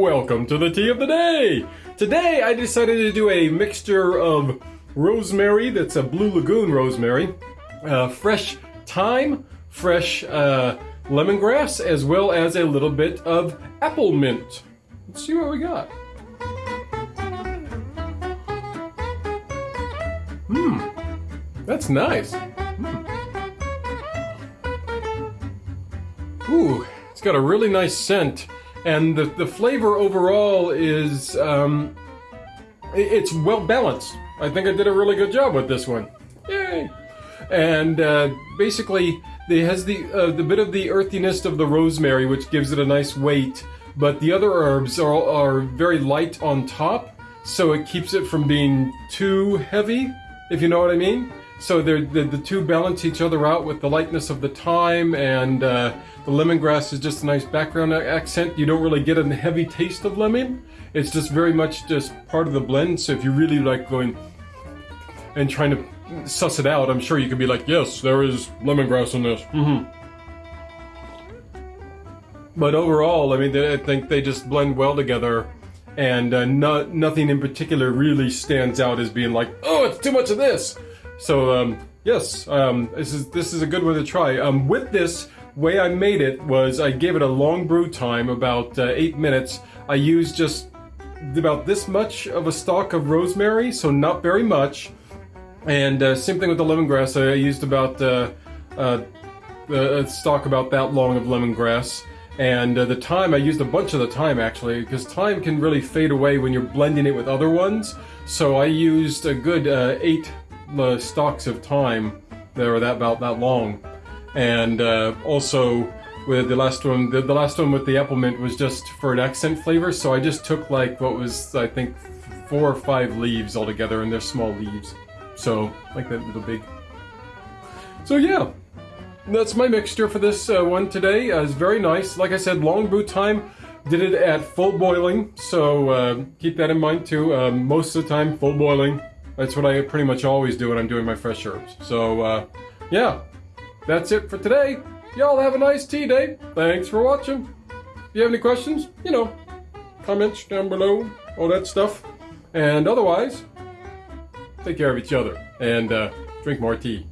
welcome to the tea of the day. Today I decided to do a mixture of rosemary, that's a Blue Lagoon rosemary, uh, fresh thyme, fresh uh, lemongrass, as well as a little bit of apple mint. Let's see what we got. Mmm, that's nice. Mm. Ooh, it's got a really nice scent and the, the flavor overall is um, it's well balanced. I think I did a really good job with this one. Yay! And uh, basically, it has the uh, the bit of the earthiness of the rosemary, which gives it a nice weight. But the other herbs are are very light on top, so it keeps it from being too heavy. If you know what I mean. So the, the two balance each other out with the lightness of the thyme and uh, the lemongrass is just a nice background accent. You don't really get a heavy taste of lemon. It's just very much just part of the blend. So if you really like going and trying to suss it out, I'm sure you could be like, yes, there is lemongrass in this. Mm -hmm. But overall, I mean, I think they just blend well together and uh, no, nothing in particular really stands out as being like, oh, it's too much of this. So um, yes, um, this is this is a good one to try. Um, with this, way I made it was I gave it a long brew time, about uh, eight minutes. I used just about this much of a stalk of rosemary, so not very much. And uh, same thing with the lemongrass. I used about uh, uh a stalk about that long of lemongrass. And uh, the thyme, I used a bunch of the thyme actually, because thyme can really fade away when you're blending it with other ones. So I used a good uh, eight the stalks of thyme that are that about that long. And uh, also with the last one, the, the last one with the apple mint was just for an accent flavor. So I just took like what was I think four or five leaves altogether, and they're small leaves. So like that little big. So yeah, that's my mixture for this uh, one today. Uh, it's very nice. Like I said, long brew time. Did it at full boiling, so uh, keep that in mind too. Uh, most of the time, full boiling. That's what I pretty much always do when I'm doing my fresh herbs. So, uh, yeah, that's it for today. Y'all have a nice tea day. Thanks for watching. If you have any questions, you know, comments down below, all that stuff. And otherwise, take care of each other and uh, drink more tea.